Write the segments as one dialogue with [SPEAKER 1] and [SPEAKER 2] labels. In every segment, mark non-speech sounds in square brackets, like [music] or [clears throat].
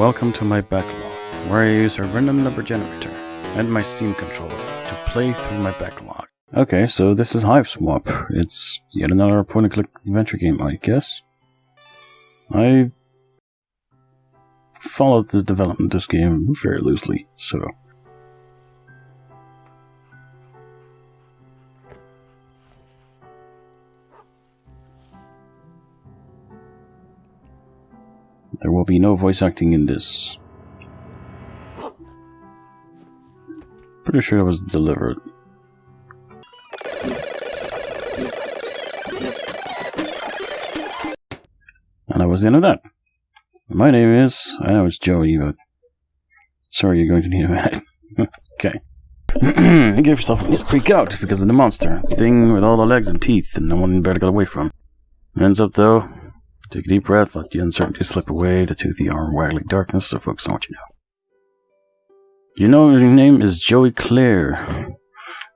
[SPEAKER 1] Welcome to my backlog, where I use a random number generator and my Steam controller to play through my backlog. Okay, so this is Hiveswap. It's yet another point-and-click adventure game, I guess. I followed the development of this game very loosely, so There will be no voice acting in this. Pretty sure it was delivered. And that was the end of that. My name is, I know it's Joey, but sorry you're going to need a minute. [laughs] okay. [clears throat] you gave yourself a freak out because of the monster. Thing with all the legs and teeth and no one better get away from. Ends up though, Take a deep breath, let the uncertainty slip away, the toothy arm waggling darkness, so focus on what you know. You know your name is Joey Claire.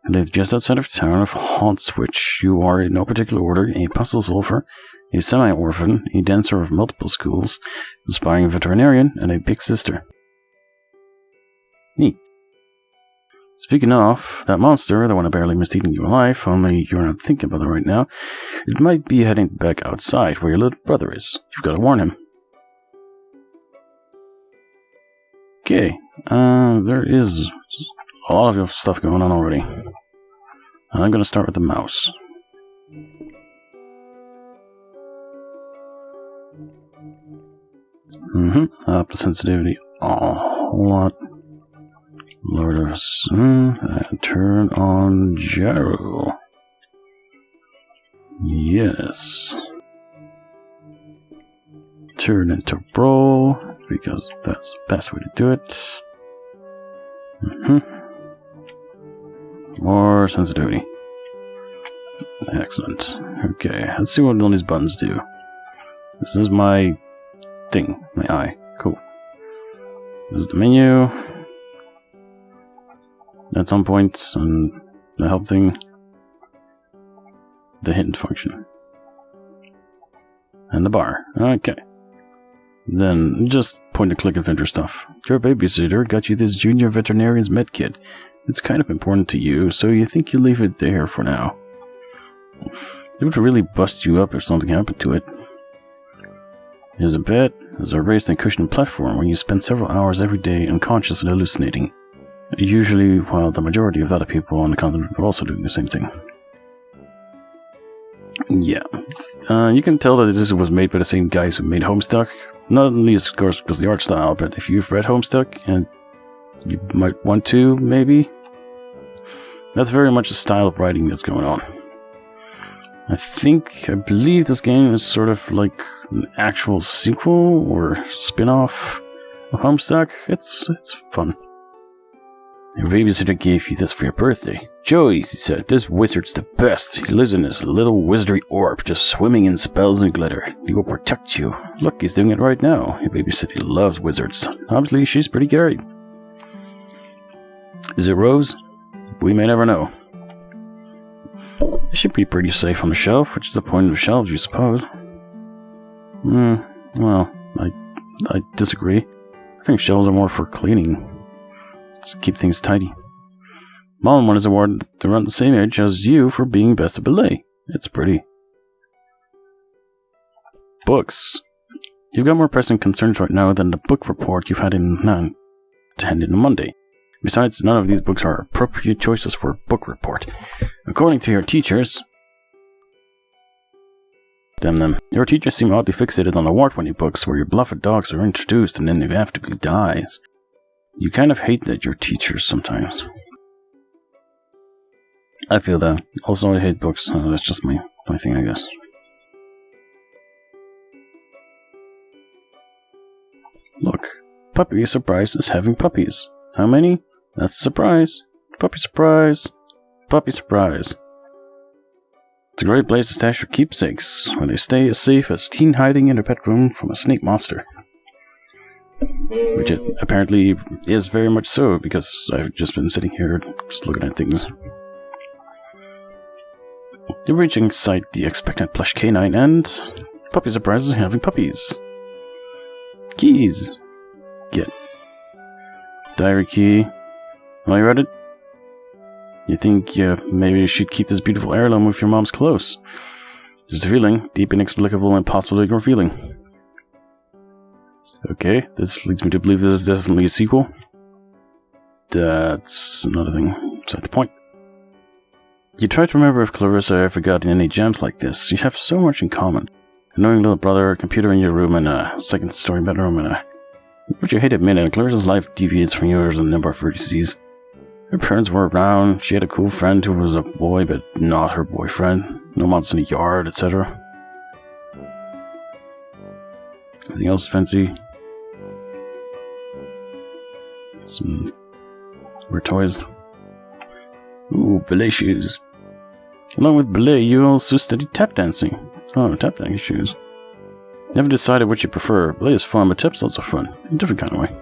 [SPEAKER 1] You live just outside of town of Hauntswich. You are in no particular order a puzzle solver, a semi-orphan, a dancer of multiple schools, aspiring veterinarian, and a big sister. Speaking of, that monster, the one I barely missed eating you alive, only you're not thinking about it right now, it might be heading back outside where your little brother is. You've got to warn him. Okay, uh, there is a lot of stuff going on already. I'm gonna start with the mouse. Mm-hmm, up the sensitivity a lot. Lower us. and turn on gyro. Yes. Turn into brawl, because that's the best way to do it. Mm -hmm. More sensitivity. Excellent. Okay, let's see what all these buttons do. This is my thing, my eye. Cool. This is the menu at some point on the help thing the hint function. And the bar. Okay. Then just point and click adventure stuff. Your babysitter got you this junior veterinarian's med kit. It's kind of important to you so you think you leave it there for now. It would really bust you up if something happened to it a bed there's a raised and cushioned platform where you spend several hours every day unconscious and hallucinating Usually, while the majority of other people on the continent are also doing the same thing. Yeah. Uh, you can tell that this was made by the same guys who made Homestuck. Not least, of course, because the art style, but if you've read Homestuck, and you might want to, maybe, that's very much the style of writing that's going on. I think, I believe this game is sort of like an actual sequel or spin-off of Homestuck. It's, it's fun. Your babysitter gave you this for your birthday. Joey, he said, this wizard's the best. He lives in this little wizardry orb, just swimming in spells and glitter. He will protect you. Look, he's doing it right now. Your babysitter loves wizards. Obviously, she's pretty scary. Is it Rose? We may never know. It should be pretty safe on the shelf, which is the point of shelves, you suppose. Hmm, well, I, I disagree. I think shelves are more for cleaning. Let's keep things tidy. Mom won his award around the same age as you for being best of ballet. It's pretty. Books. You've got more pressing concerns right now than the book report you've had in hand in on Monday. Besides, none of these books are appropriate choices for a book report. According to your teachers, Damn them. Your teachers seem oddly fixated on the award-winning books where your beloved dogs are introduced and then inevitably dies. You kind of hate that you're teachers sometimes. I feel that. Also, I hate books. Uh, that's just my, my thing, I guess. Look, Puppy Surprise is having puppies. How many? That's a surprise. Puppy Surprise. Puppy Surprise. It's a great place to stash your keepsakes, where they stay as safe as teen hiding in a pet room from a snake monster. Which it apparently is very much so, because I've just been sitting here just looking at things. You're reaching sight the expectant plush canine and puppy surprises having puppies. Keys. get? Diary key. Well, you read it? You think uh, maybe you should keep this beautiful heirloom with your mom's clothes. There's a feeling, deep, inexplicable, to ignore feeling. Okay, this leads me to believe this is definitely a sequel. That's another thing beside the point. You try to remember if Clarissa ever got any gems like this. You have so much in common. A knowing little brother, a computer in your room, and a second story bedroom, and a... But you hate to admit it, Clarissa's life deviates from yours in a number of vertices. Her parents were around, she had a cool friend who was a boy, but not her boyfriend. No months in the yard, etc. Anything else fancy? Some weird toys. Ooh, ballet shoes. Along with ballet, you also studied tap dancing. Oh, tap dancing shoes. Never decided which you prefer. Ballet is fun, but tap's also fun. In a different kind of way.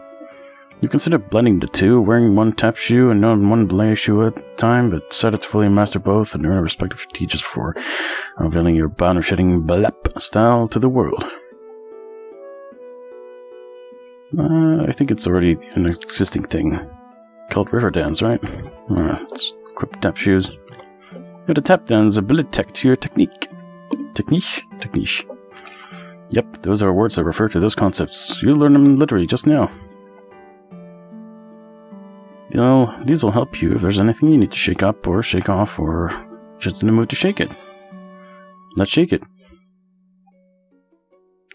[SPEAKER 1] You consider blending the two, wearing one tap shoe and one ballet shoe at a time, but decided to fully master both and earn respect of teachers for unveiling your boundary-shedding ballet style to the world. Uh, I think it's already an existing thing called river dance, right? Uh, it's equip tap shoes. You have tap dance ability tech to your technique. Technique? Technique. Yep, those are words that refer to those concepts. You learned them literally just now. You know, these will help you if there's anything you need to shake up or shake off or just in the mood to shake it. Let's shake it.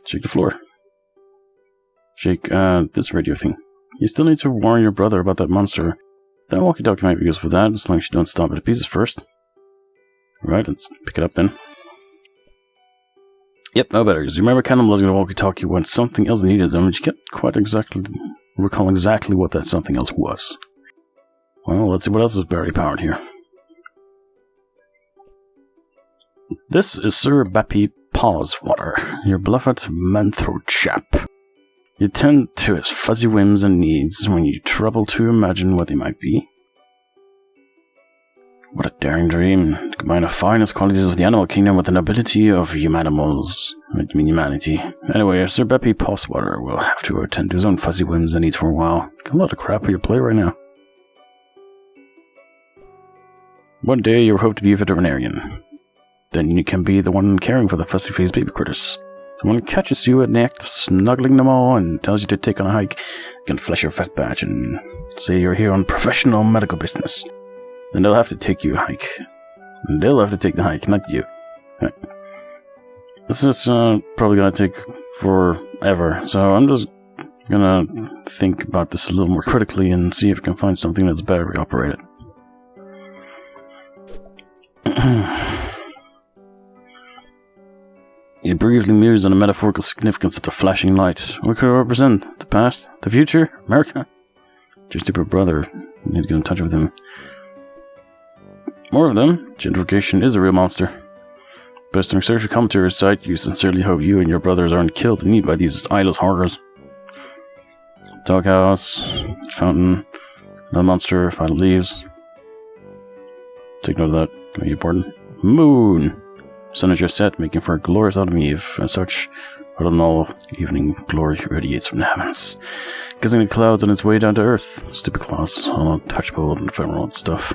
[SPEAKER 1] Shake the floor. Shake, uh, this radio thing. You still need to warn your brother about that monster. That walkie-talkie might be useful for that, as long as you don't stop at pieces first. Right, let's pick it up then. Yep, no better, because you remember cannibalizing the walkie-talkie when something else needed them, and you can't quite exactly recall exactly what that something else was. Well, let's see what else is battery powered here. This is Sir Beppy Pawswater, your beloved Manthro chap. You tend to his fuzzy whims and needs when you trouble to imagine what they might be. What a daring dream, to combine the finest qualities of the animal kingdom with the nobility of humanimals. I mean humanity. Anyway, Sir Beppy Pawswater will have to attend to his own fuzzy whims and needs for a while. Got a lot of crap on your plate right now. One day you hope to be a veterinarian. Then you can be the one caring for the fussy-faced baby critters. Someone catches you in the act of snuggling them all and tells you to take on a hike, you can flash your vet badge and say you're here on professional medical business. Then they'll have to take you a hike. They'll have to take the hike, not you. This is uh, probably gonna take forever, so I'm just gonna think about this a little more critically and see if I can find something that's battery operated. [clears throat] He briefly mused on the metaphorical significance of the flashing light. What could it represent? The past? The future? America? Your stupid brother. You need to get in touch with him. More of them. Gentrification is a real monster. Based on and commentary site, you sincerely hope you and your brothers aren't killed in need by these eyeless horrors. Doghouse, fountain, the monster, final leaves. Take note of that. Can be important. Moon! Sun is your set, making for a glorious autumn eve. As such, I don't autumnal evening glory radiates from the heavens, kissing the clouds on its way down to earth. Stupid clouds, all untouchable and ephemeral and stuff.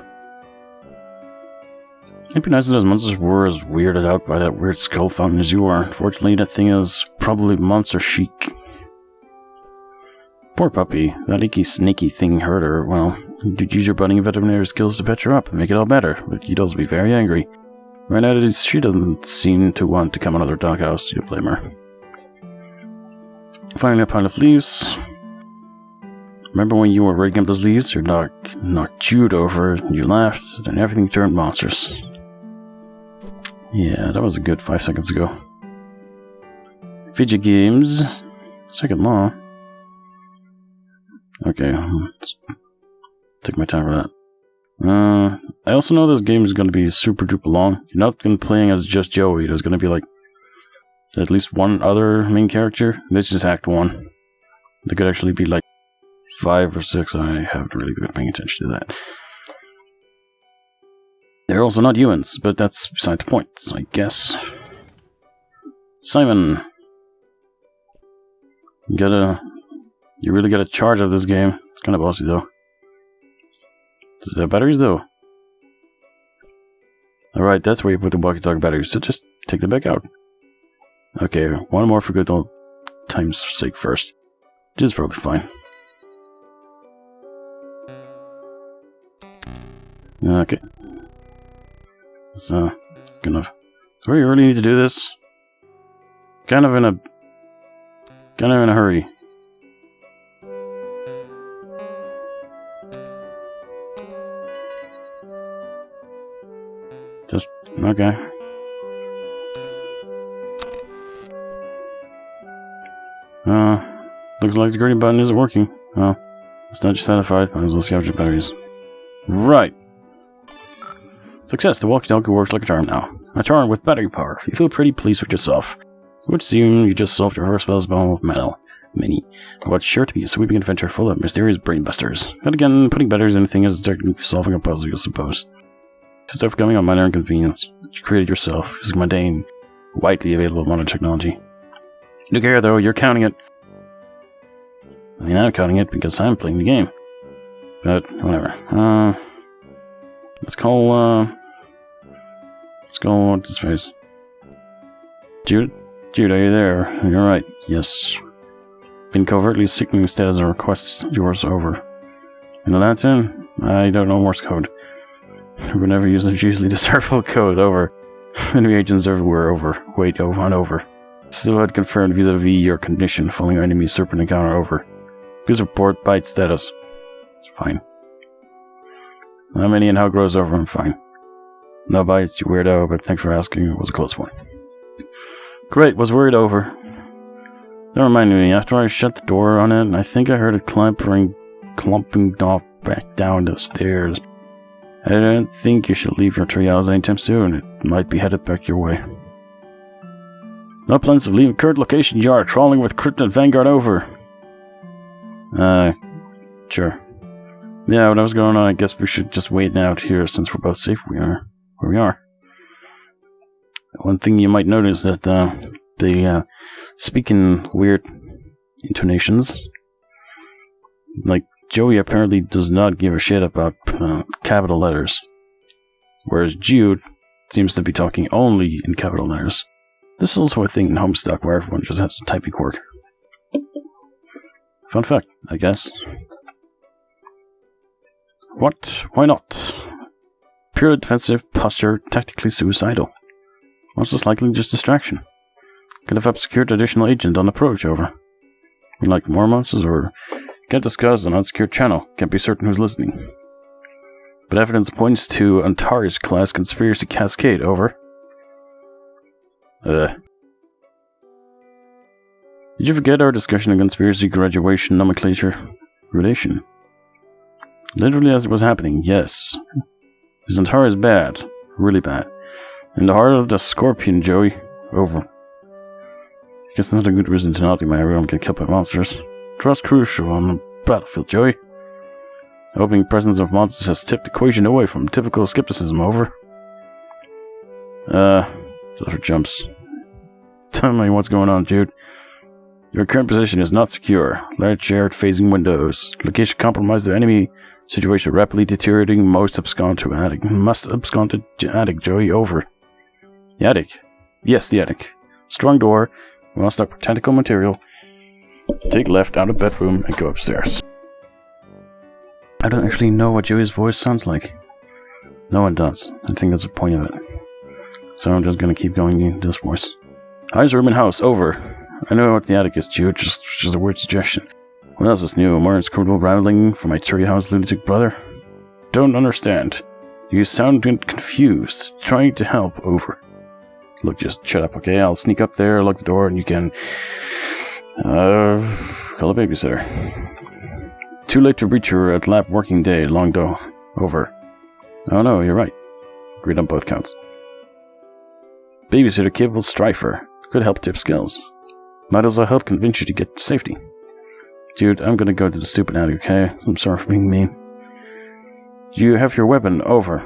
[SPEAKER 1] It'd be nice if those monsters were as weirded out by that weird skull fountain as you are. Unfortunately, that thing is probably monster chic. Poor puppy. That icky, snaky thing hurt her. Well, you'd use your budding veterinary skills to patch her up and make it all better, but you'd also be very angry. Right now, she doesn't seem to want to come out of her doghouse. You blame her. Finding a pile of leaves. Remember when you were raking up those leaves? Your dog knocked chewed over, and you laughed, and everything turned monstrous. Yeah, that was a good five seconds ago. Fidget games. Second law. Okay, let's take my time for that. Uh, I also know this game is going to be super duper long. You're not going to be playing as just Joey. There's going to be like at least one other main character. This is Act 1. There could actually be like five or six. I haven't really been paying attention to that. They're also not humans, but that's beside the point, I guess. Simon. You gotta You really get a charge of this game. It's kind of bossy though. The batteries though. Alright, that's where you put the walkie-talkie batteries, so just take them back out. Okay, one more for good old time's sake first. Which is probably fine. Okay. So, it's gonna... Do we really need to do this? Kind of in a... Kind of in a hurry. Okay. Uh, looks like the green button isn't working. Oh, it's not satisfied. Might as well the batteries. Right. Success. The walkie-talkie works like a charm now. A charm with battery power. You feel pretty pleased with yourself. It would seem you just solved your horror spell's bone with metal. Mini. What's sure to be a sweeping adventure full of mysterious brainbusters. And again, putting batteries in anything is solving a puzzle, you suppose. Just overcoming a minor inconvenience that you created yourself using mundane, widely available modern technology. No care though, you're counting it. I mean, I'm counting it because I'm playing the game. But, whatever. Uh, let's call, uh, let's call, what's his face? Jude? Jude, are you there? You're right, yes. Been covertly seeking status of requests yours over. In the lantern? I don't know Morse code. We never use it, usually decipherable [laughs] code over. [laughs] Enemy agents everywhere over. Wait, oh, on over. Still had confirmed vis-a-vis your condition following enemy serpent encounter over. Please report bite status. It's fine. How many and how grows over, I'm fine. No bites, you weirdo, but thanks for asking. It was a close one. Great, was worried over. That reminded me, after I shut the door on it, I think I heard it clampering, clumping off back down the stairs. I don't think you should leave your treehouse anytime soon. It might be headed back your way. No plans of leaving current location. You are crawling with Krypton Vanguard over. Uh, sure. Yeah, what I was going on, I guess we should just wait out here since we're both safe we are where we are. One thing you might notice that uh, the uh, speaking weird intonations, like Joey apparently does not give a shit about uh, capital letters, whereas Jude seems to be talking only in capital letters. This is also a thing in Homestuck where everyone just has a typing quirk. Fun fact, I guess. What? Why not? Purely defensive, posture, tactically suicidal. Most likely just distraction. Could have obscured additional agent on approach over. You like more monsters or can't discuss an unsecured channel, can't be certain who's listening. But evidence points to Antares class conspiracy cascade over. Uh. Did you forget our discussion of conspiracy graduation nomenclature relation? Literally as it was happening, yes. This entire is bad. Really bad. In the heart of the scorpion, Joey. Over. Guess not a good reason to not be my everyone get killed by monsters. Trust crucial on the battlefield, Joey. The opening presence of monsters has tipped the equation away from typical skepticism, over. Uh, those are jumps. [laughs] Tell me what's going on, Jude. Your current position is not secure. Large shared phasing windows. Location compromised. The enemy situation rapidly deteriorating. Most abscond to attic. Must abscond to attic, Joey. Over. The attic. Yes, the attic. Strong door. We must up tentacle material. Take left out of bedroom and go upstairs. I don't actually know what Joey's voice sounds like. No one does. I think that's the point of it. So I'm just gonna keep going in this voice. How's room and house? Over. I know what the attic is, Jude. Just, just a weird suggestion. What else is new? Martin's criminal rambling from my house lunatic brother? Don't understand. You sound confused. Trying to help. Over. Look, just shut up, okay? I'll sneak up there, lock the door, and you can... Uh, call a babysitter. Too late to reach her at lab working day, long though. Over. Oh no, you're right. Agreed on both counts. Babysitter capable strifer. Could help tip skills. Might as well help convince you to get safety. Dude, I'm gonna go to the stupid attic, okay? I'm sorry for being mean. Do you have your weapon? Over.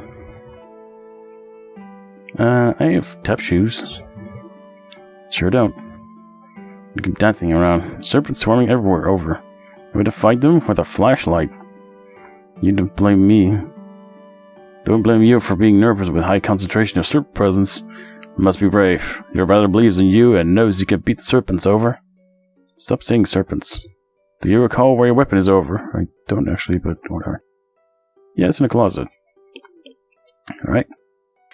[SPEAKER 1] Uh, I have tap shoes. Sure don't. You keep dancing around. Serpents swarming everywhere. Over. Way to fight them with a flashlight. You don't blame me. Don't blame you for being nervous with high concentration of serpent presence. You must be brave. Your brother believes in you and knows you can beat the serpents over. Stop saying serpents. Do you recall where your weapon is over? I don't actually, but whatever. Yeah, it's in the closet. Alright.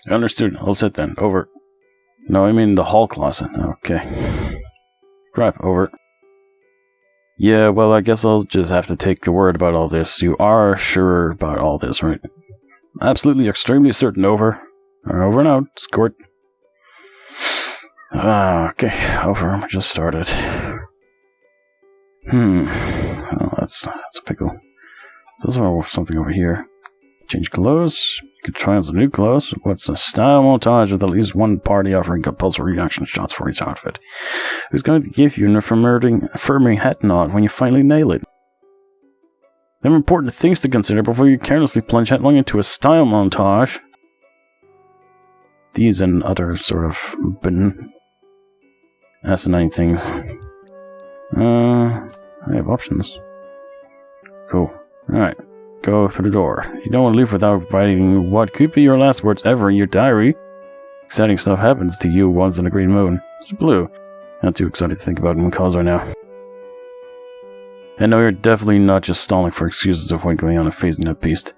[SPEAKER 1] Understood. I'll sit then. Over. No, I mean the hall closet. Okay. Over. Yeah, well, I guess I'll just have to take the word about all this. You are sure about all this, right? Absolutely, extremely certain, over. Over and out, Squirt. Ah, okay, over. Just started. Hmm. Oh, that's, that's a pickle. There's something over here. Change clothes. On some new clothes. What's a style montage with at least one party offering compulsory reaction shots for each outfit? Who's going to give you an affirming, affirming head nod when you finally nail it? There are important things to consider before you carelessly plunge headlong into a style montage. These and other sort of ben asinine things. Uh, I have options. Cool. Alright go through the door. You don't want to leave without writing what could be your last words ever in your diary. Exciting stuff happens to you once on a green moon. It's blue. Not too excited to think about when calls are now. And no, you're definitely not just stalling for excuses to avoid going on a phase in that beast.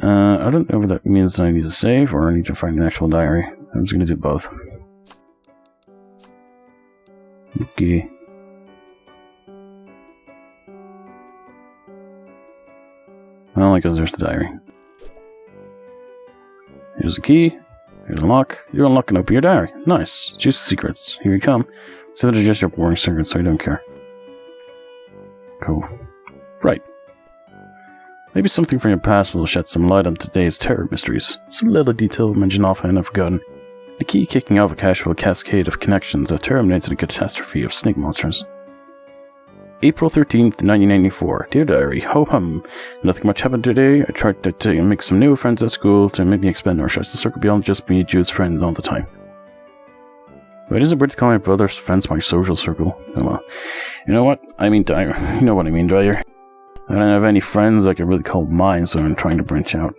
[SPEAKER 1] Uh, I don't know if that means I need to save or I need to find an actual diary. I'm just gonna do both. Okay. Well, because there's the diary. Here's the key. Here's a lock. You unlock and open your diary. Nice. Choose secrets. Here you come. So they're just your boring secrets, so you don't care. Cool. Right. Maybe something from your past will shed some light on today's terror mysteries. Some little detail mentioned offhand I've forgotten. The key kicking off a casual cascade of connections that terminates in a catastrophe of snake monsters. April 13th, 1994. Dear Diary, ho hum. Nothing much happened today. I tried to, to, make some new friends at school to make me expand our social circle beyond just me Jews friends all the time. Why does it weird to call my brother's friends my social circle? Oh well. You know what? I mean Dyer. [laughs] You know what I mean, Dyer. I don't have any friends I can really call mine, so I'm trying to branch out.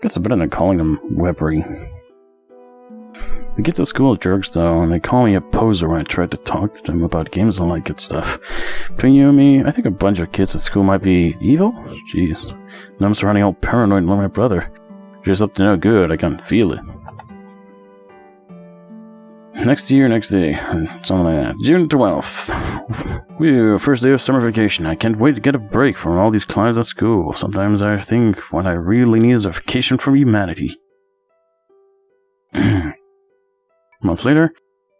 [SPEAKER 1] Guess it's better than calling them Webbery. The kids at school jerks though, and they call me a poser when I try to talk to them about games and all that good stuff. Between you and me, I think a bunch of kids at school might be evil? Jeez. And I'm surrounding all paranoid like my brother. Just up to no good, I can feel it. Next year, next day, something like that. June 12th. Whew, first day of summer vacation. I can't wait to get a break from all these clowns at school. Sometimes I think what I really need is a vacation from humanity. [clears throat] A month later,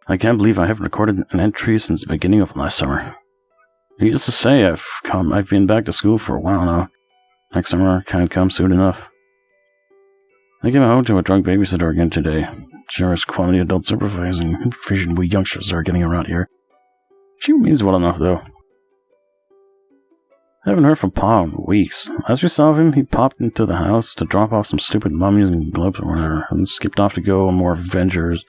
[SPEAKER 1] I can't believe I haven't recorded an entry since the beginning of last summer. Needless to say, I've come, I've been back to school for a while now. Next summer can't come soon enough. I came home to a drunk babysitter again today. Sure as quality adult supervising vision we youngsters are getting around here. She means well enough, though. I haven't heard from Pa in weeks. As we saw him, he popped into the house to drop off some stupid mummies and globes or whatever, and skipped off to go on more Avengers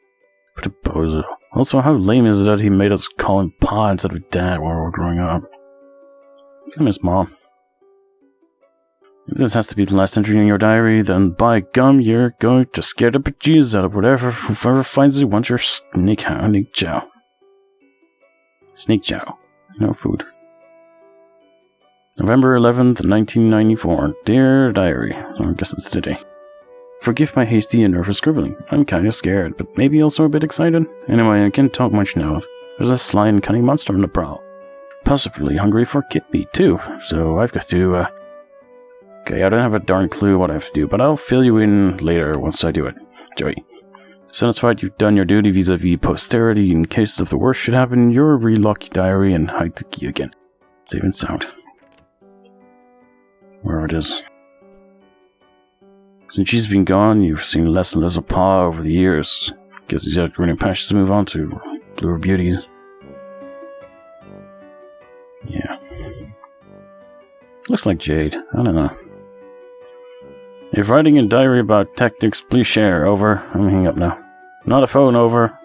[SPEAKER 1] what. Also, how lame is it that he made us call him Pa instead of Dad while we were growing up? I miss Mom. If this has to be the last entry in your diary, then by gum, you're going to scare the bejesus out of whatever whoever finds you wants your snake snake chow. Snake chow. No food. November 11th, 1994. Dear Diary. So I guess it's today. Forgive my hasty and nervous scribbling. I'm kinda scared, but maybe also a bit excited. Anyway, I can't talk much now. There's a sly and cunning monster on the prowl. Possibly hungry for kid meat, too. So I've got to, uh... Okay, I don't have a darn clue what I have to do, but I'll fill you in later once I do it. Joey. Satisfied you've done your duty vis-a-vis posterity in case of the worst should happen, you'll relock your diary and hide the key again. Save and sound. Where it is. Since she's been gone, you've seen less and less of Pa over the years. Guess he's had greener pastures to move on to. Bluer beauties. Yeah. Looks like Jade. I don't know. If writing a diary about tactics, please share. Over. I'm hanging up now. Not a phone. Over.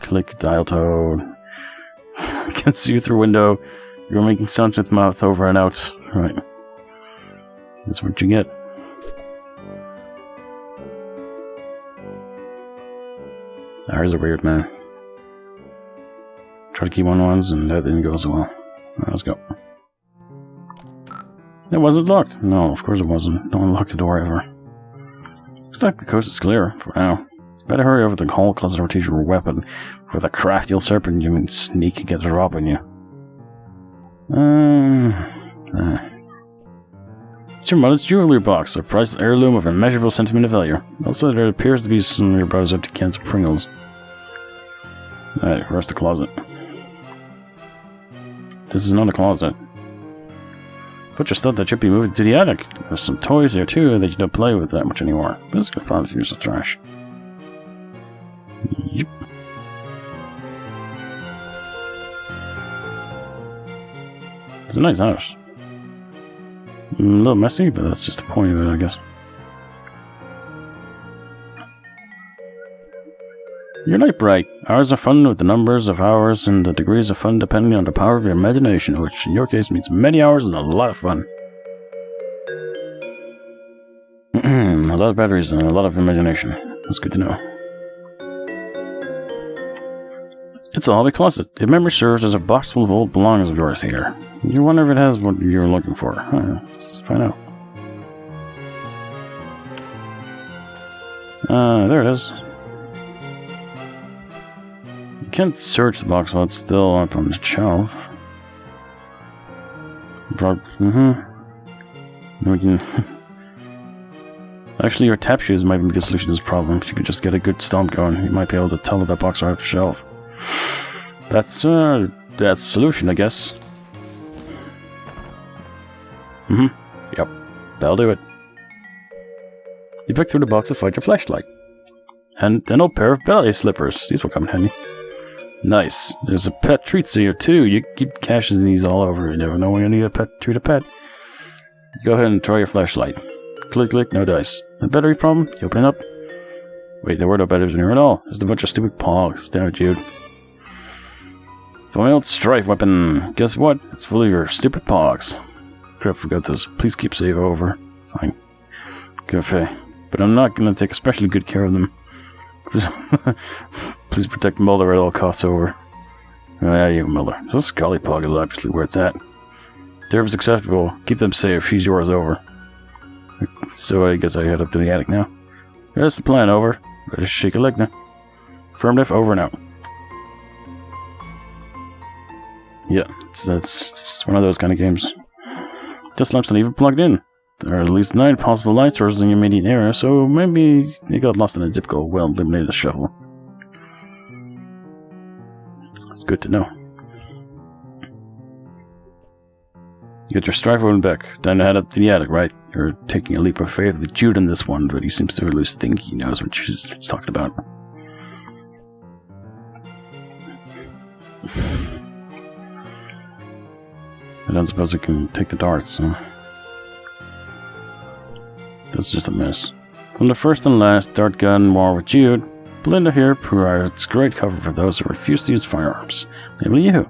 [SPEAKER 1] Click dial tone. [laughs] can see you through window. You're making sounds with mouth over and out. Right. That's what you get. Ours are weird, man. Try to keep on ones and that didn't go so well. Right, let's go. It wasn't locked. No, of course it wasn't. No one locked the door ever. Looks like the coast is clear for now. Better hurry over to the hall closet teach your weapon. For the crafty old serpent you can sneak and get a drop on you. Um, uh. It's your mother's jewelry box, a priceless heirloom of immeasurable sentimental value. Also, there appears to be some of your brother's empty cans of Pringles. Alright, where's the closet? This is not a closet. Just thought that should be moved to the attic. There's some toys here too that you don't play with that much anymore. This could probably use the trash. Yep. It's a nice house. A little messy, but that's just the point of it, I guess. Your night bright. Hours of fun with the numbers of hours and the degrees of fun depending on the power of your imagination, which in your case means many hours and a lot of fun. [clears throat] a lot of batteries and a lot of imagination. That's good to know. It's a hobby closet. If memory serves, as a box full of old belongings of yours here. You wonder if it has what you're looking for. Huh, let's find out. Uh, there it is. You can't search the box while it's still up on the shelf. Mm-hmm. We can... [laughs] Actually, your tap shoes might be the solution to this problem. If you could just get a good stomp going, you might be able to tell if that box are off the shelf. That's, uh, that's solution, I guess. Mm-hmm. Yep. That'll do it. You pick through the box to find your flashlight. And an old pair of ballet slippers. These will come in handy. Nice. There's a pet treats here, too. You keep caching these all over. You never know when you need a pet treat a pet. Go ahead and try your flashlight. Click, click, no dice. A battery problem? You open it up. Wait, there were no batteries in here at all. There's a bunch of stupid pogs. Damn it, Jude. Foiled strife weapon. Guess what? It's full of your stupid pogs. Crap, forgot those. Please keep save over. Fine. Cafe. But I'm not gonna take especially good care of them. [laughs] Please protect Mulder at all costs over. Oh, yeah, you Mulder. So Scully Pog is obviously where it's at. Derb acceptable. Keep them safe. She's yours over. So I guess I head up to the attic now. That's the plan, over. To shake a leg now. Affirmative, over and out. Yeah, it's, it's, one of those kind of games. This lamp's not even plugged in. There are at least nine possible light sources in your immediate area, so maybe you got lost in a difficult, well-illuminated shuffle. It's good to know. You get your strife open back, then head up to the attic, right? You're taking a leap of faith with Jude in this one, but he seems to at least think he knows what she's talking about. I don't suppose it can take the darts, so... This is just a mess. From the first and last Dart Gun War with Jude, Belinda here provides great cover for those who refuse to use firearms. Namely you.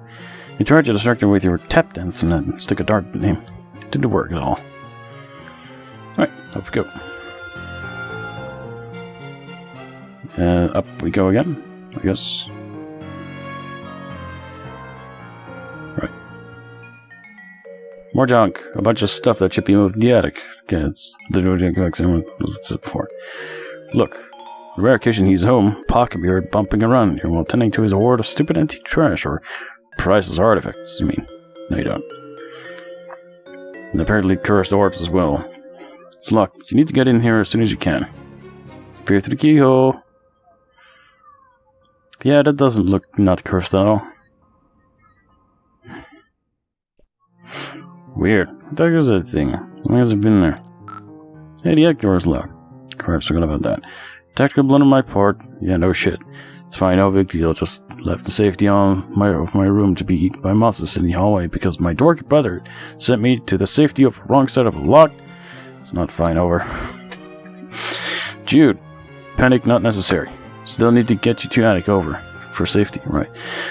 [SPEAKER 1] You tried to distract her with your tap dance and then stick a dart in him. Didn't work at all. Alright, up we go. Uh, up we go again, I guess. More junk. A bunch of stuff that should be moved in the attic. Okay, it's the was said before. Look, on rare occasion he's home, Pa can be heard bumping around here while tending to his hoard of stupid antique trash or priceless artifacts, you mean? No, you don't. And apparently cursed orbs as well. It's locked. You need to get in here as soon as you can. Peer through the keyhole. Yeah, that doesn't look not cursed at all. Weird. I thought it was a thing. How long has it been there? Hey, the egg door's locked. Crap, forgot about that. Tactical blunder on my part. Yeah, no shit. It's fine, no big deal. Just left the safety on my of my room to be eaten by monsters in the hallway because my dorky brother sent me to the safety of the wrong side of a lock. It's not fine, over. [laughs] Jude, panic not necessary. Still need to get you to attic over for safety, right?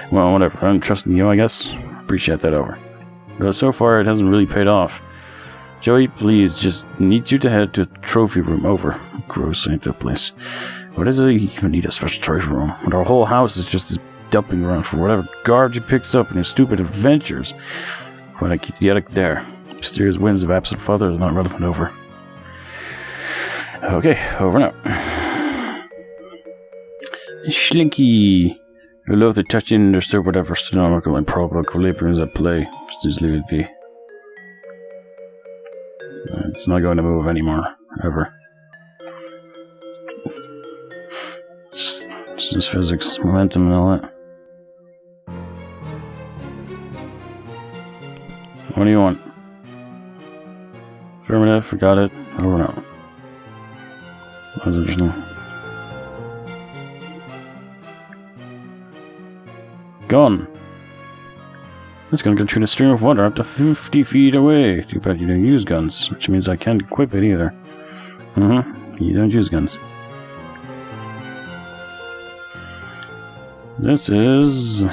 [SPEAKER 1] Well, whatever. I'm trusting you, I guess. Appreciate that, over. But so far, it hasn't really paid off. Joey, please, just need you to head to the trophy room. Over. Gross, ain't that place. What does it even need a special trophy room? When our whole house is just this dumping ground for whatever garbage he picks up in his stupid adventures. When I keep the attic there. Mysterious winds of absent father is not relevant. Over. Okay, over now. [sighs] Slinky. I love the touching and disturb whatever astronomical and probable equilibriums at play. Just leave it be. It's not going to move anymore, ever. It's just physics, momentum, and all that. What do you want? Affirmative, forgot it. Over and out. That was interesting. Gone. It's gonna get you a stream of water up to 50 feet away. Too bad you don't use guns, which means I can't equip it either. Mm-hmm. You don't use guns. This is...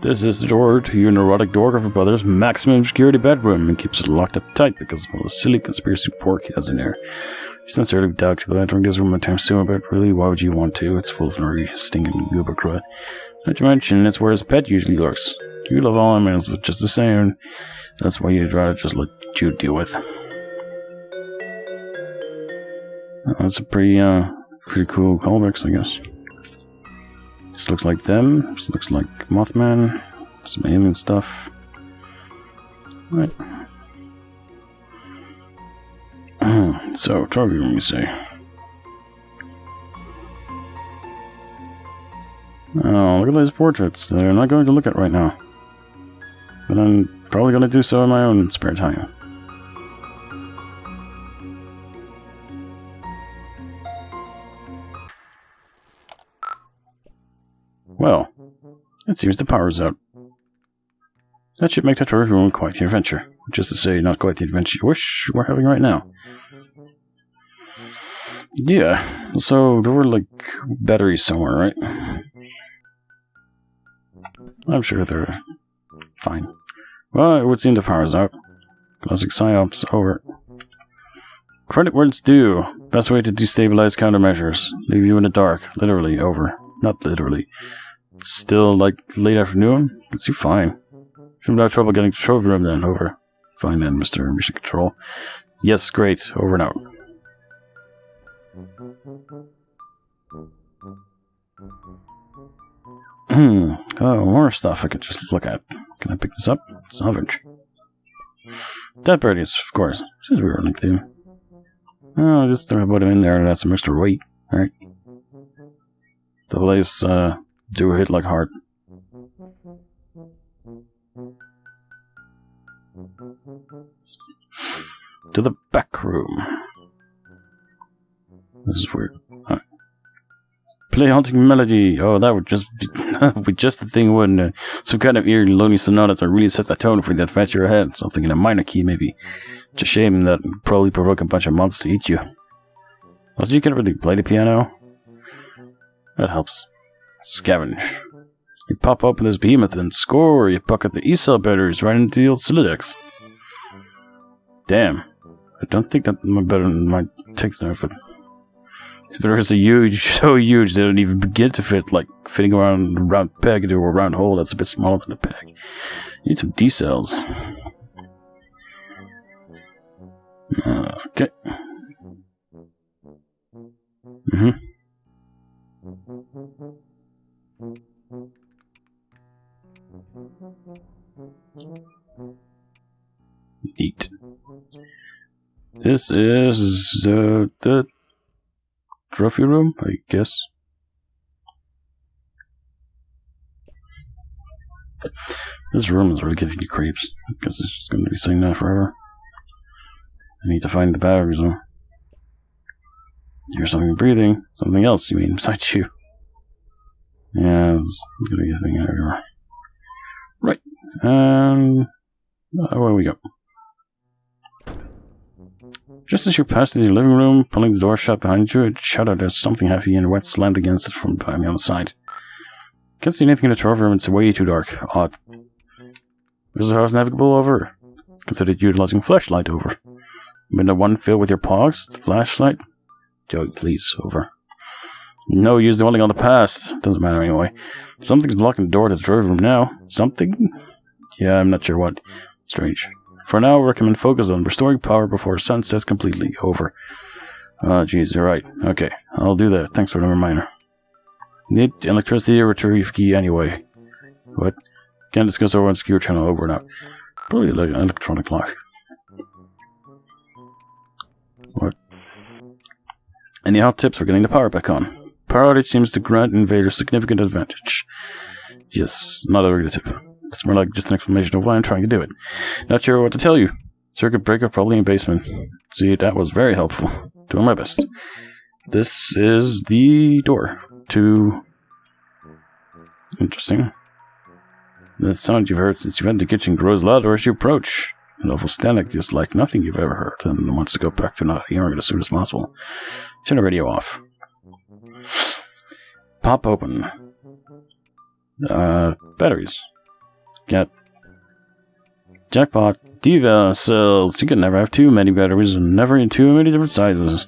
[SPEAKER 1] This is the door to your neurotic Dwarf brother's maximum security bedroom and keeps it locked up tight because of all the silly conspiracy pork he has in there. You sincerely doubt you will enter this room anytime soon, but really, why would you want to? It's full of nerdy, stinking goober crud. Not to mention, it's where his pet usually lurks. You love all animals, but just the same. That's why you'd rather just let Jude deal with. That's a pretty, uh, pretty cool callbacks, I guess. This looks like them. This looks like Mothman. Some alien stuff. Right. [clears throat] so, trophy room, you say? Oh, look at these portraits. They're not going to look at right now. But I'm probably going to do so in my own spare time. Well, it seems the power's out. That should make the room quite the adventure. Just to say, not quite the adventure you wish we're having right now. Yeah, so there were like batteries somewhere, right? I'm sure they're fine. Well, it would seem the power's out. Classic psyops over. Credit where it's due. Best way to destabilize countermeasures. Leave you in the dark. Literally, over. Not literally. It's still like late afternoon? It's you fine. Shouldn't have trouble getting to the room then. Over. Fine then, Mr. Mission Control. Yes, great. Over and out. oh, more stuff I could just look at. Can I pick this up? Salvage. Dead birdies, of course. Since we were running through. Oh, just throw put him in there add some extra weight. Alright. The place, uh, do hit like hard. To the back room. This is weird. Play haunting melody. Oh, that would just be, [laughs] be just the thing, wouldn't it? Some kind of eerie, lonely sonata to really set the tone for the adventure ahead. Something in a minor key, maybe. It's a shame that probably provoke a bunch of monsters to eat you. Also, you can really play the piano. That helps. Scavenge. You pop open this behemoth and score. You pocket the E-cell batteries right into the old Solidex. Damn. I don't think that my better than my takes there, but these batteries are huge, [laughs] so huge they don't even begin to fit, like fitting around a round peg into a round hole that's a bit smaller than a peg. You need some D cells. Okay. Mm-hmm. Neat. This is uh, the trophy room, I guess. This room is really giving you creeps. because it's going to be sitting there forever. I need to find the batteries though. Here's something breathing. Something else, you mean, [laughs] besides you. Yeah, it's gonna be a thing everywhere. Right. And uh, where we go? Just as you pass through the living room, pulling the door shut behind you, it shuddered as something heavy and wet slammed against it from behind the other side. Can't see anything in the trophy room, it's way too dark. Odd. Is the house navigable over? Considered utilizing flashlight over. Window one fill with your paws? Flashlight? Joey, please, over. No, use the only on the past. Doesn't matter anyway. Something's blocking the door to the drawing room now. Something? Yeah, I'm not sure what. Strange. For now, recommend focus on restoring power before sun sets completely. Over. Oh, jeez, you're right. Okay, I'll do that. Thanks for the reminder. Need electricity retrieve key anyway. What? Can't discuss over on secure channel over and out. Probably like an electronic lock. What? Any hot tips for getting the power back on? Power outage seems to grant invaders significant advantage. Yes, not a regular tip. It's more like just an explanation of why I'm trying to do it. Not sure what to tell you. Circuit breaker probably in basement. See, that was very helpful. [laughs] Doing my best. This is the door to... Interesting. The sound you've heard since you entered the kitchen grows louder as you approach. An awful static is like nothing you've ever heard and wants to go back to not hearing it as soon as possible. Turn the radio off. Pop open. Uh, batteries. Get. Jackpot. Diva cells. You can never have too many batteries and never in too many different sizes.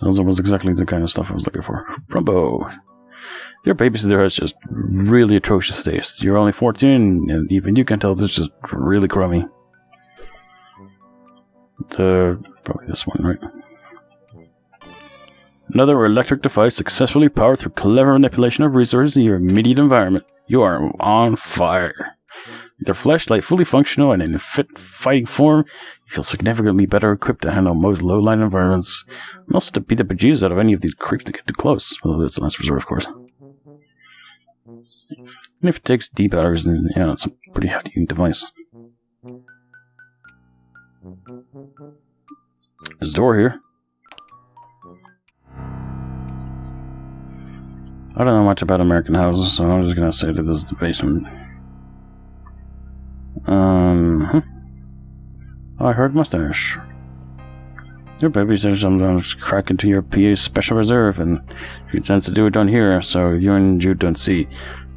[SPEAKER 1] That was exactly the kind of stuff I was looking for. Rumbo. Your babysitter has just really atrocious taste. You're only 14, and even you can tell this is really crummy. Uh, probably this one, right? Another electric device successfully powered through clever manipulation of resources in your immediate environment. You are on fire. With flashlight fully functional and in fit fighting form, you feel significantly better equipped to handle most low-lying environments, and also to beat the bejesus out of any of these creeps that get too close. Well, that's a last resort, of course. And if it takes deep batteries, then yeah, it's a pretty hefty device. There's a door here. I don't know much about American houses, so I'm just gonna say that this is the basement. Um, oh, I heard mustache. Your baby says sometimes crack into your PA's special reserve, and she tends to do it down here, so you and Jude don't see.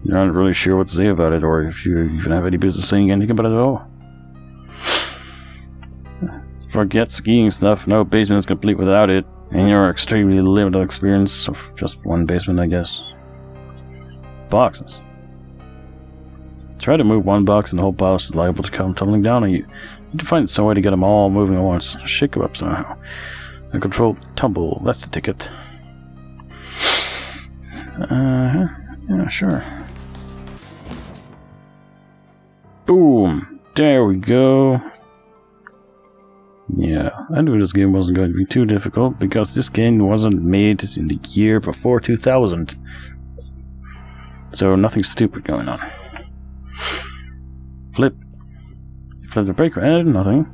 [SPEAKER 1] You're not really sure what to say about it, or if you even have any business saying anything about it at all. Forget skiing stuff, no basement is complete without it, and your extremely limited experience of just one basement, I guess. Boxes. Try to move one box and the whole box is liable to come tumbling down on you. You need to find some way to get them all moving at once. Shake them up somehow. A controlled tumble, that's the ticket. Uh, huh. yeah, sure. Boom! There we go. Yeah, I knew this game wasn't going to be too difficult because this game wasn't made in the year before 2000. So nothing stupid going on. Flip. Flip the breaker and nothing.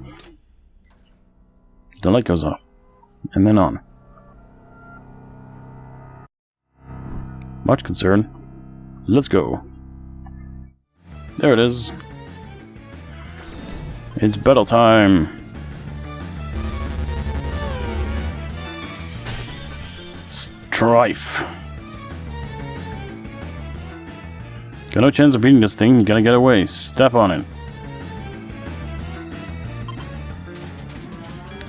[SPEAKER 1] The light goes off. And then on. Much concern. Let's go. There it is. It's battle time. Strife. Got no chance of beating this thing, gotta get away. Step on it.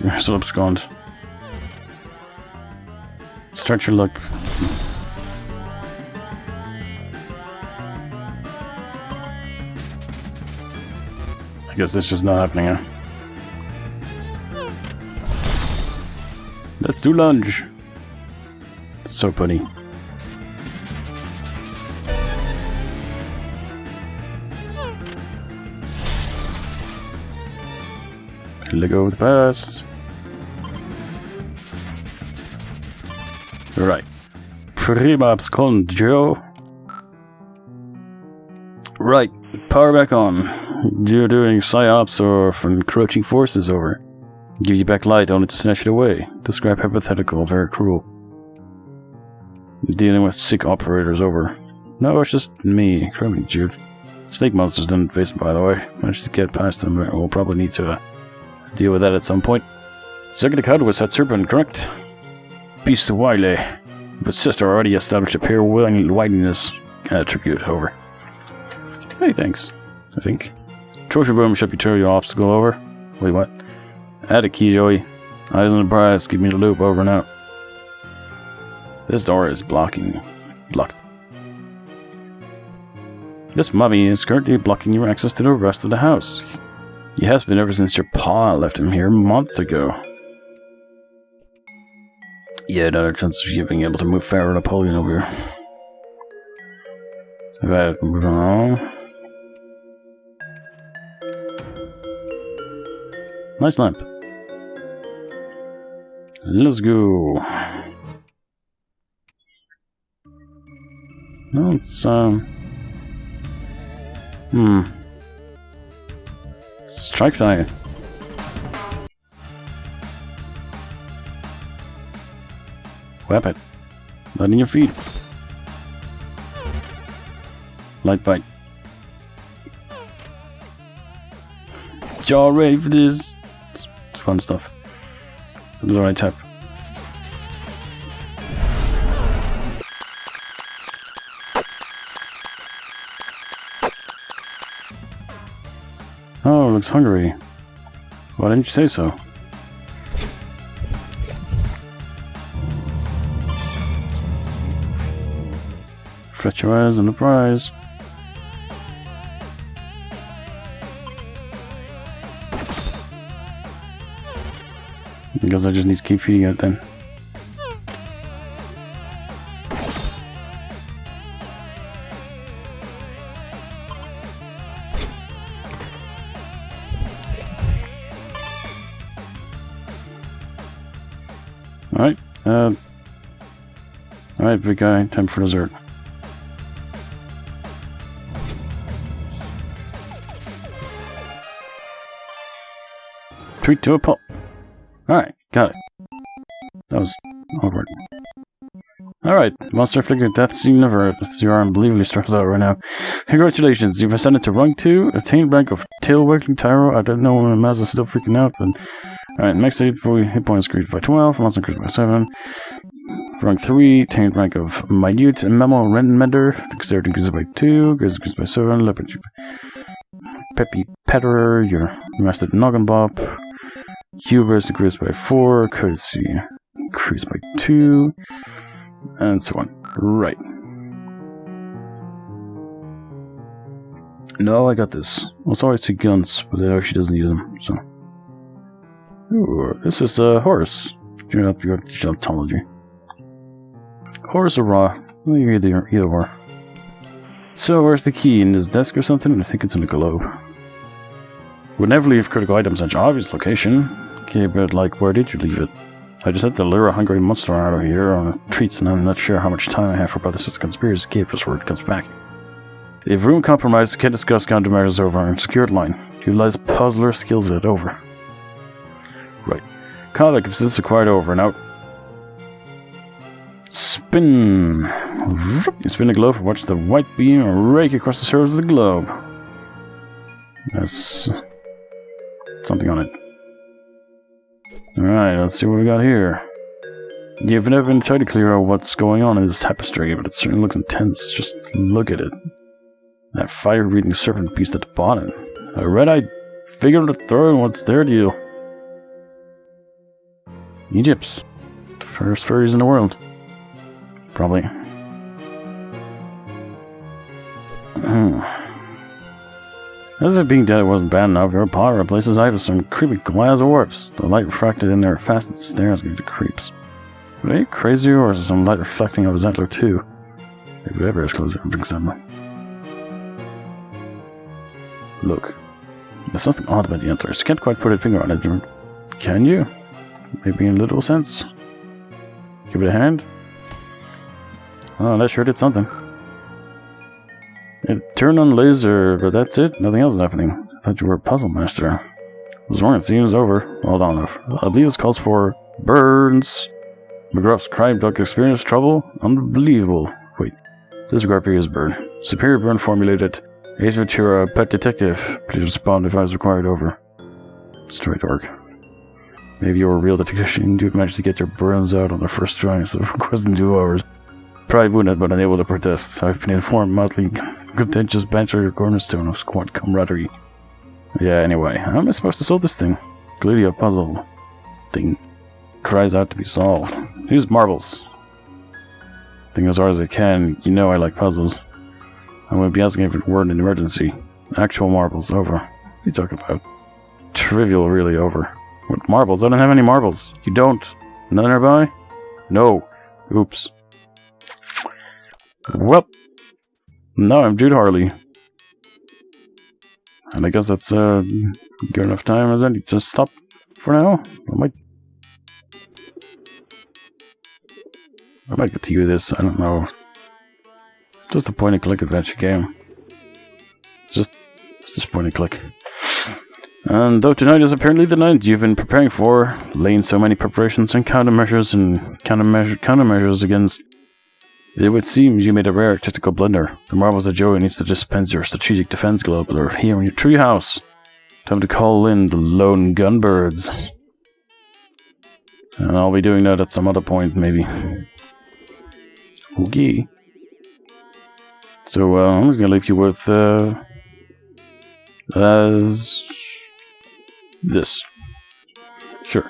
[SPEAKER 1] [laughs] You're still abscond. Start your luck. I guess that's just not happening, huh? Let's do lunge. So funny. Let go of the. Right. Prima abscond, Joe. Right. Power back on. You're doing psyops or encroaching forces over. Give you back light only to snatch it away. Describe hypothetical, very cruel. Dealing with sick operators over. No, it's just me, crummy Jude. Snake monsters didn't face by the way. Managed to get past them, we'll probably need to uh, deal with that at some point. Second card was that serpent, correct? Beast of Wile. Eh? But sister already established a pair wideness attribute over. Hey, thanks. I think. Trophy room should be your obstacle over. Wait, what? Add a key, Joey. Eyes on the prize. Give me the loop over and out. This door is blocking. Blocked. This mummy is currently blocking your access to the rest of the house. He has been ever since your paw left him here months ago. Yeah, another chance of you being able to move Pharaoh Napoleon over here. If I move on. Nice lamp. Let's go. It's, um... Hmm. Strike fire. Weapon. Not in your feet. Light bite. Ready for this? It's fun stuff. Is the right tap. Looks hungry. Why didn't you say so? Fret your eyes on the prize. Because I just need to keep feeding it then. Alright, big guy, time for dessert. Treat to a pulp. Alright, got it. That was awkward. Alright, Monster Figure Death's Universe. You are unbelievably stressed out right now. Congratulations, you've ascended to rank 2, attained rank of Tail Working Tyro. I don't know when Mazza's still freaking out, but... Alright, next hit, hit points increased by 12, monster increased by 7. Rank 3, attained rank of Minute and Memo Mender. Dexterity increases by 2, grace increased by 7, Leopard Peppy Petterer, your mastered Noggin Bop. Hubris increased by 4, courtesy increased by 2, and so on. Right. No, I got this. Well, it's always two guns, but I know she doesn't use them, so. Ooh, this is uh, a horse. You're up your geontology. Or raw? Either, either or. So, where's the key? In his desk or something? I think it's in the globe. Would never leave critical items in such obvious location. Okay, but like, where did you leave it? I just had to lure a hungry monster out of here on treats, and I'm not sure how much time I have for Brother Sister Conspiracy Cape before it comes back. If room compromised, can discuss countermeasures over and secured line. Utilize puzzler skills it over. Right. Contact if this is required over and out. Spin. You spin the globe watch the white beam rake across the surface of the globe. That's something on it. Alright, let's see what we got here. You've never been tried to clear out what's going on in this tapestry, but it certainly looks intense. Just look at it. That fire-breathing serpent beast at the bottom. A red-eyed figure on throw in what's their deal? Egypt's. The first furries in the world. Probably. Hmm. As if being dead wasn't bad enough, your power replaces eyes with some creepy glass orbs. The light refracted in their fastened stares give you creeps. Are you crazy or is some light reflecting off his antler too? Maybe ever is closer to something. Look. There's something odd about the antlers. Can't quite put a finger on it. Can you? Maybe in a literal sense? Give it a hand? Oh, that sure did something. It turned on laser, but that's it. Nothing else is happening. I thought you were a puzzle master. The is over. I believe this calls for burns. McGruff's crime dog experienced trouble? Unbelievable. Wait, disregard is burn. Superior burn formulated. Ace Ventura, pet detective. Please respond if I was required over. Straight org. Maybe you're a real detective and you managed to get your burns out on the first try instead of requesting two hours. Probably wounded but unable to protest. I've been informed mildly contentious banter your cornerstone of squad camaraderie. Yeah, anyway, how am I supposed to solve this thing? Clearly a puzzle thing cries out to be solved. Use marbles. Think as hard as I can. You know I like puzzles. I wouldn't be asking if it were in an emergency. Actual marbles, over. What are you talking about? Trivial, really, over. What marbles? I don't have any marbles. You don't? None nearby? No. Oops. Well. No, I'm Jude Harley. And I guess that's uh, good enough time, is it? To stop for now? I might... I might get to you this, I don't know. Just a point-and-click adventure game. It's just, just point-and-click. And though tonight is apparently the night you've been preparing for, laying so many preparations and countermeasures and countermeasure countermeasures against, it would seem you made a rare tactical blunder. The marbles of Joey needs to dispense your strategic defense globe are here in your treehouse. Time to call in the lone gunbirds. And I'll be doing that at some other point, maybe. Okay. So uh, I'm just gonna leave you with uh, as this. Sure.